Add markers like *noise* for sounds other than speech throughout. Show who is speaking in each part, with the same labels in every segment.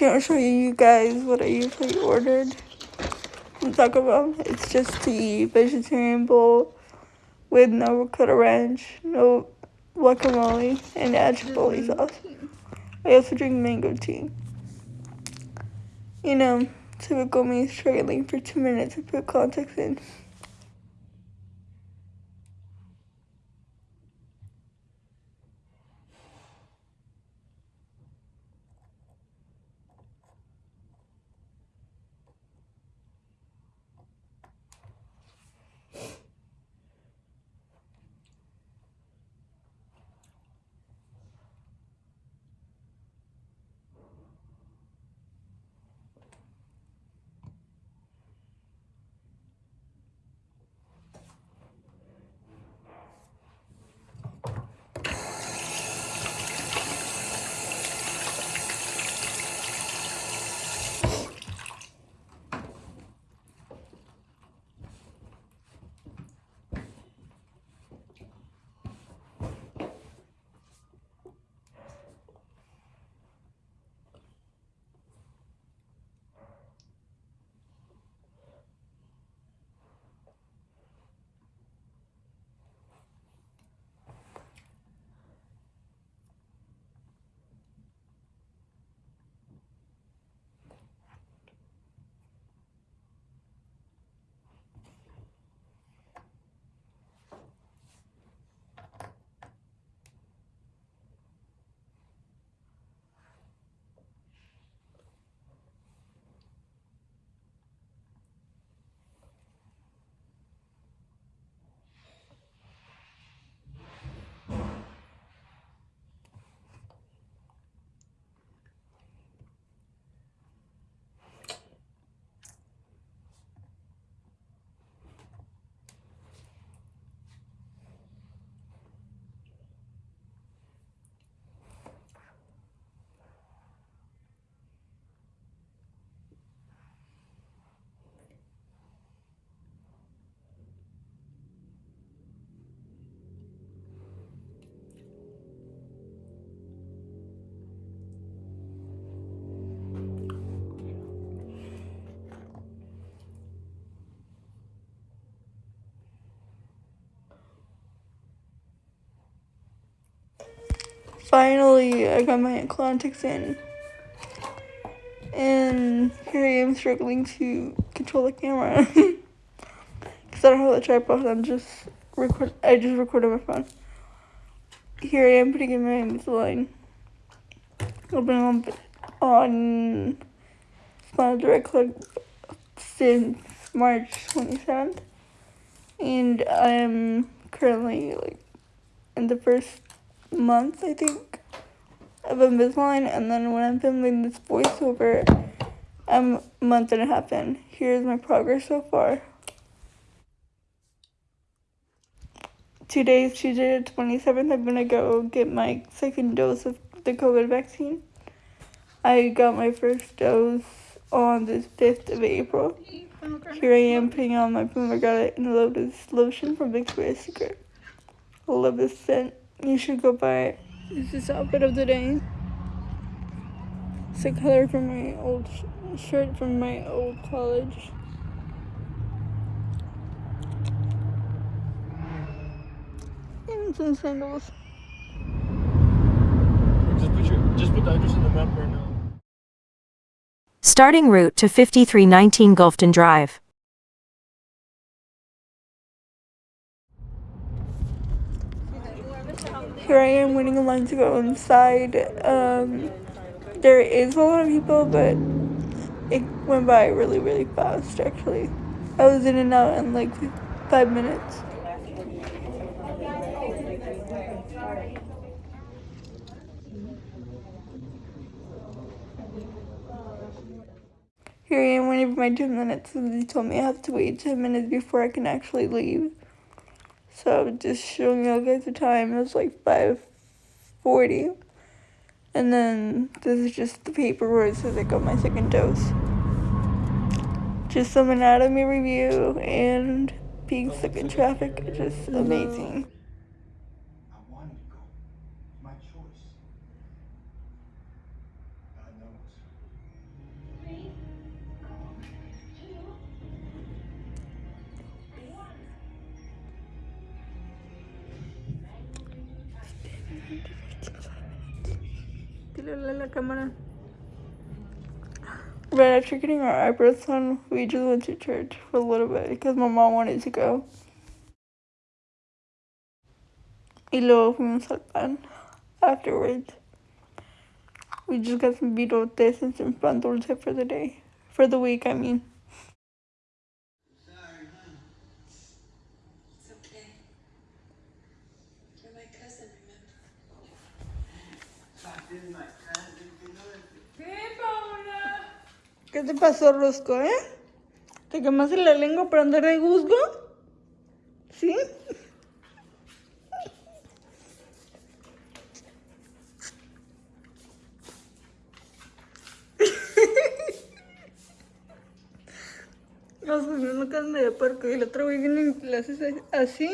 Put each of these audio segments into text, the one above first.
Speaker 1: can't show you guys what I usually ordered from Taco Bell. It's just the vegetarian bowl with no avocado ranch, no guacamole, and chipotle sauce. I also drink mango tea. You know, typical me struggling for two minutes to put context in. Finally, I got my contacts in. And here I am struggling to control the camera. *laughs* Because I don't have the tripod, I'm just record I just recorded my phone. Here I am putting in my Invisalign. I've been on, on Smile Direct Club since March 27th. And I'm currently like in the first month, I think, of Invisalign, and then when I'm filming this voiceover, I'm a month and a half in. Here's my progress so far. Two days, Tuesday the 27th. I'm gonna go get my second dose of the COVID vaccine. I got my first dose on the 5th of April. Here I am putting on my pomegranate and lotus lotion from Victoria's Secret. I love this scent. You should go buy it. This is the outfit of the day. It's a color from my old sh shirt from my old college. And some sandals.
Speaker 2: Just put, your, just put the address in the map right now.
Speaker 3: Starting route to 5319 Gulfton Drive.
Speaker 1: Here I am waiting in line to go inside. Um, there is a lot of people, but it went by really, really fast, actually. I was in and out in like five minutes. Here I am waiting for my 10 minutes, and they told me I have to wait 10 minutes before I can actually leave. So I'm just showing you guys the time. It was like 5.40. And then this is just the paper where it says I got my second dose. Just some anatomy review and being stuck in traffic just amazing. Cámara. Right after getting our eyebrows done, we just went to church for a little bit because my mom wanted to go. Y luego fuimos al pan afterwards. We just got some birotes and some pan dulce for the day. For the week, I mean. ¿Qué te pasó, Rosco, eh? ¿Te quemaste la lengua por andar de guzgo? ¿Sí? Nos a casa de puerco y el otro güey viene y le haces así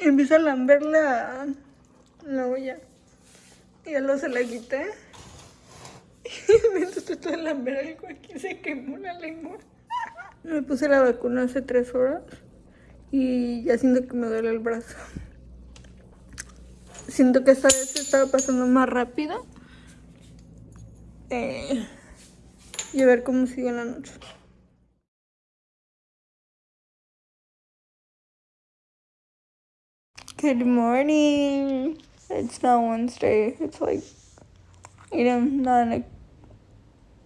Speaker 1: y empieza a lamber la, la olla. Y ya luego se la quité. Y mientras trató de lamber algo aquí se quemó la lengua. Me puse la vacuna hace tres horas y ya siento que me duele el brazo. Siento que esta vez se estaba pasando más rápido. Eh, y a ver cómo sigue la noche. Good morning. It's not Wednesday. It's like eight and nine,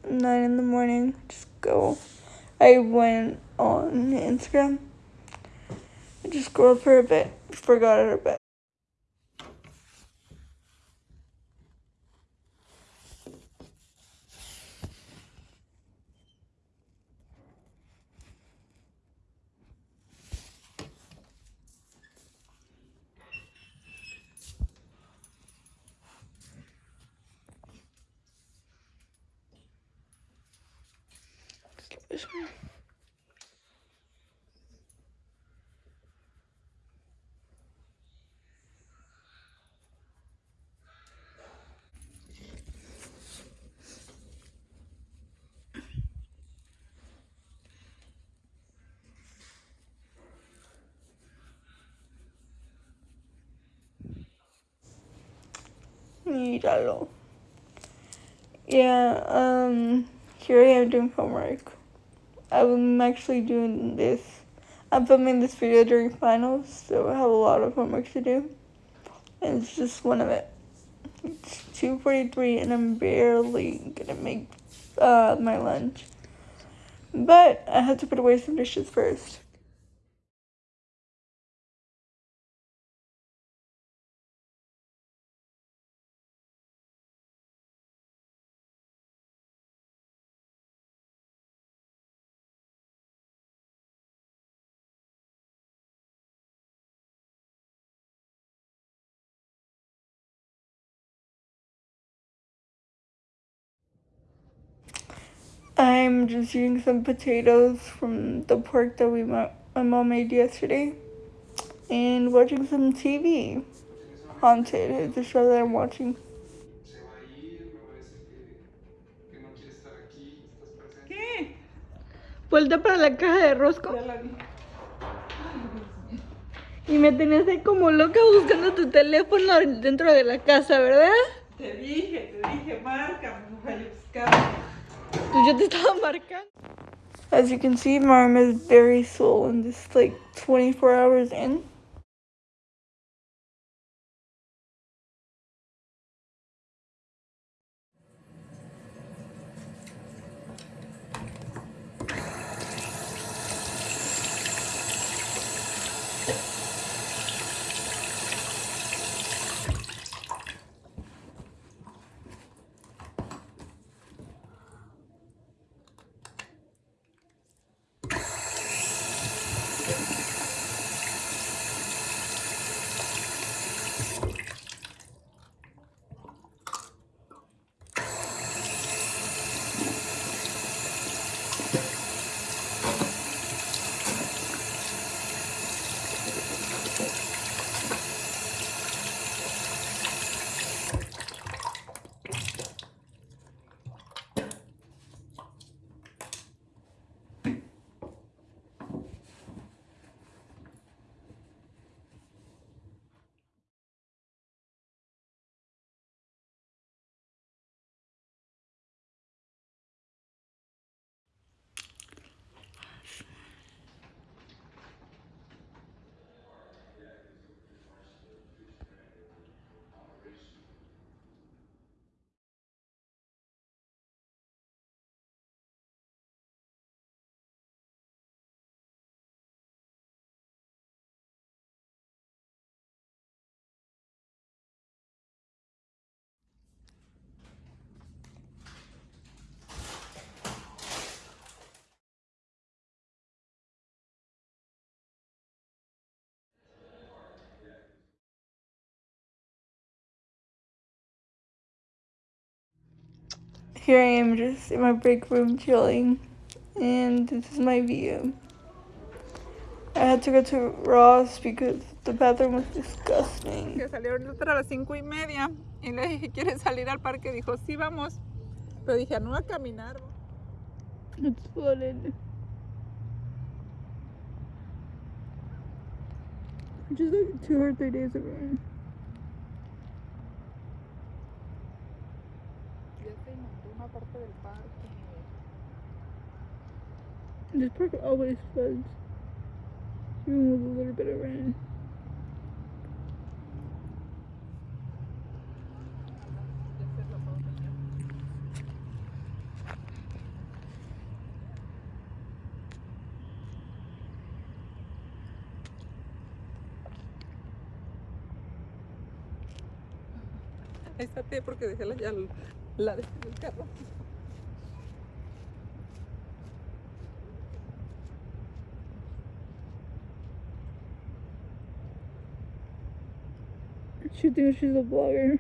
Speaker 1: nine in the morning. Just go. I went on Instagram. I just scrolled for a bit. Forgot it a bit. Míralo. Yeah, um, here I am doing homework. I'm actually doing this. I'm filming this video during finals, so I have a lot of homework to do. And it's just one of it. It's 2.43 and I'm barely gonna make uh, my lunch. But I have to put away some dishes first. I'm just eating some potatoes from the pork that we my mom made yesterday, and watching some TV. Haunted is the show that I'm watching.
Speaker 4: Se va a ir, me va a decir que, que no quiere estar aquí, estás presente.
Speaker 1: ¿Qué? Vuelta para la caja de rosco. Y me tenías ahí como loca buscando tu teléfono dentro de la casa, ¿verdad?
Speaker 5: Te dije, te dije, marca, voy a
Speaker 1: As you can see, my arm is very swollen. Is like 24 hours in. Here I am just in my break room chilling, and this is my view. I had to go to Ross because the bathroom was disgusting.
Speaker 6: que salieron a las cinco y media y le dije, ¿quieres salir al parque? Dijo, sí, vamos. Pero dije, ah, no a caminar.
Speaker 1: It's flooded. Just like two or three days ago.
Speaker 6: Una parte del parque.
Speaker 1: This park always floods. Even with a little bit of rain.
Speaker 6: Ahí está té porque dejé la, ya la dejé en el carro.
Speaker 1: She thinks she's a blogger.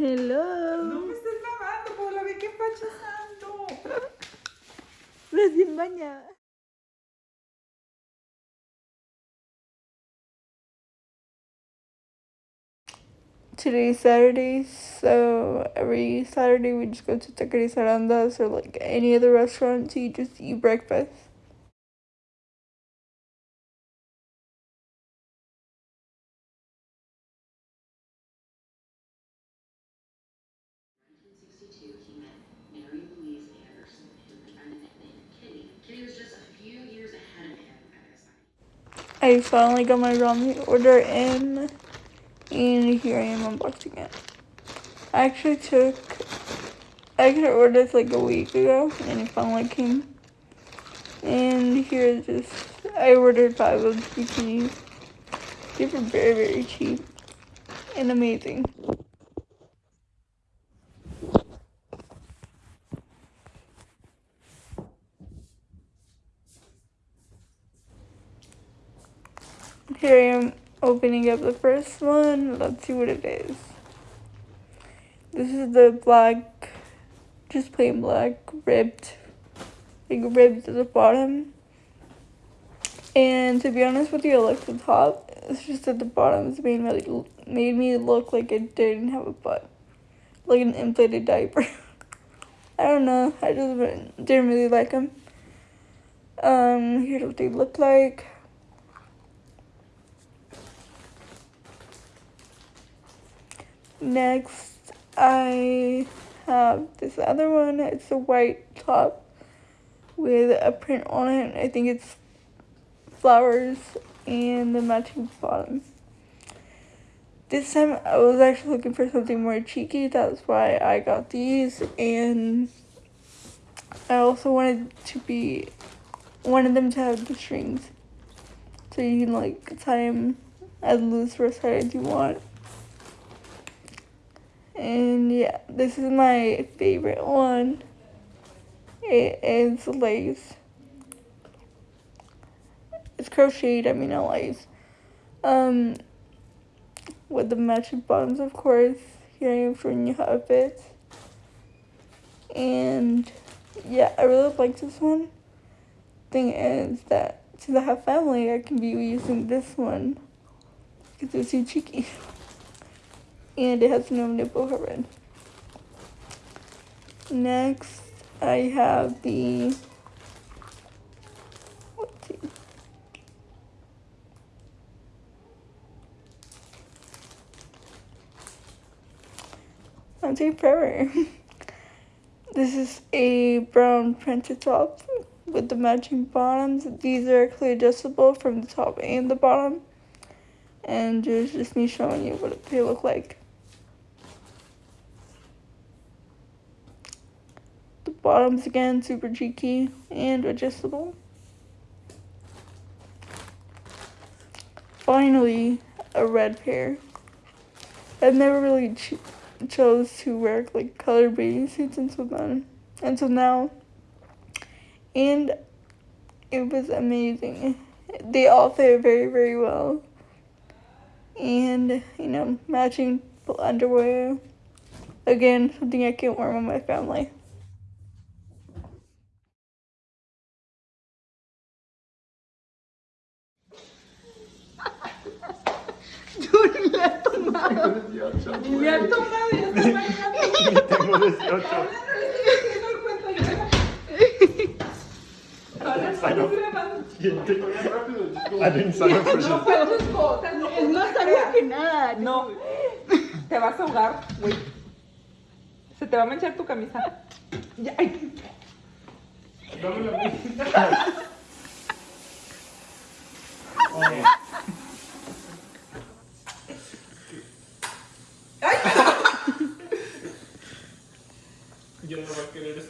Speaker 6: No
Speaker 1: Hello.
Speaker 6: me estés lavando, por la vi que empachazando.
Speaker 1: Recién bañada. Today's Saturday, so every Saturday we just go to Taqueria Arandas or like any other restaurant to just eat breakfast. I finally got my ramen order in, and here I am unboxing it. I actually took, I actually ordered this like a week ago, and it finally came. And here's just, I ordered five of the bikinis. They were very, very cheap and amazing. Here I am opening up the first one. Let's see what it is. This is the black, just plain black, ribbed, like ribbed at the bottom. And to be honest with you, I like the top. It's just that the bottom. is made me, made me look like it didn't have a butt. Like an inflated diaper. *laughs* I don't know. I just didn't really like them. Um, here's what they look like. Next, I have this other one. It's a white top with a print on it. I think it's flowers and the matching bottom. This time I was actually looking for something more cheeky. That's why I got these. And I also wanted to be, wanted them to have the strings. So you can like tie them as loose or tight as you want. And yeah, this is my favorite one. It is lace. It's crocheted, I mean not lace. Um, with the matching bottoms, of course. Here I am showing you how it fits. And yeah, I really like this one. Thing is that since I have family, I can be using this one because it's too cheeky. *laughs* and it has no nipple coverage. Next, I have the take forever. *laughs* this is a brown printed top with the matching bottoms. These are clearly adjustable from the top and the bottom. And there's just me showing you what they look like. Bottoms again, super cheeky and adjustable. Finally, a red pair. I've never really ch- chose to wear like colored bathing suits until then, until now, and it was amazing. They all fit very very well, and you know matching underwear. Again, something I can't wear with my family.
Speaker 5: y le ha tomado.
Speaker 2: Tengo
Speaker 5: y
Speaker 2: le ha tomado está bailando. Tengo
Speaker 5: No fue tu no, no
Speaker 6: que nada.
Speaker 5: No. Te vas a ahogar. Se te va a manchar tu camisa. Ya, ay.
Speaker 2: Dame la *laughs*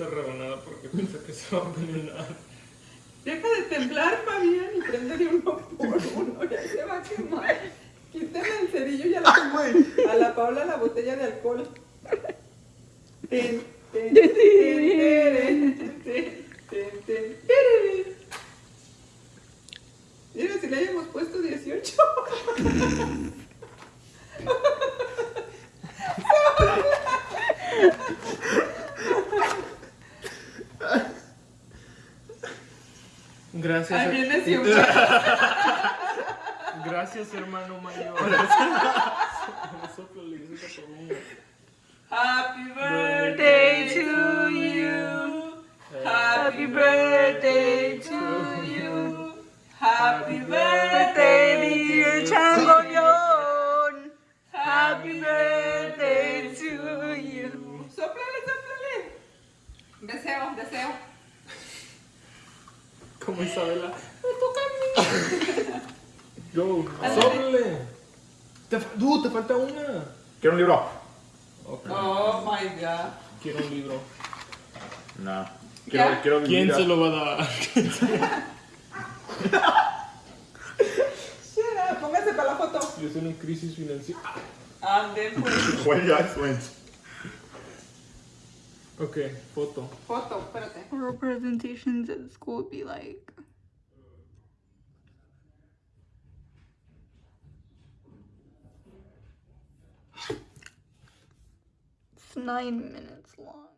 Speaker 2: esa rebanada porque piensa que se va a envenenar.
Speaker 5: Deja de temblar, Fabián, y préndele uno por uno, ya se va a quemar. Quítame el cerillo y a la, a la Paula la botella de alcohol. Ten, ten, ten, ten, ten, ten. Mira, si le hayamos puesto 18.
Speaker 2: Gracias.
Speaker 5: Ahí viene siempre. *laughs*
Speaker 2: Gracias, hermano mayor. *laughs*
Speaker 5: Happy birthday to you. Happy birthday to you. Happy birthday, dear Changoyon. Happy birthday to you. Sóplale, sóplale. Deseo, deseo.
Speaker 2: Como Isabela.
Speaker 5: Me toca a mí. *laughs* Ándale.
Speaker 2: Sóplale. Te, Dude, te falta una.
Speaker 7: Quiero un libro.
Speaker 2: Ok.
Speaker 5: Oh my god.
Speaker 2: Quiero un libro.
Speaker 7: No.
Speaker 5: ¿Ya?
Speaker 7: Quiero, quiero
Speaker 2: ¿Quién
Speaker 7: vivir
Speaker 2: se
Speaker 7: a-
Speaker 2: lo va a dar? *laughs*
Speaker 5: Shut up, Póngase para la foto.
Speaker 2: Yo estoy en crisis financiera.
Speaker 5: Ande, pues.
Speaker 7: When you guys went.
Speaker 2: Ok, photo.
Speaker 5: Photo, espérate.
Speaker 1: Oral presentations at school would be like. It's nine minutes long.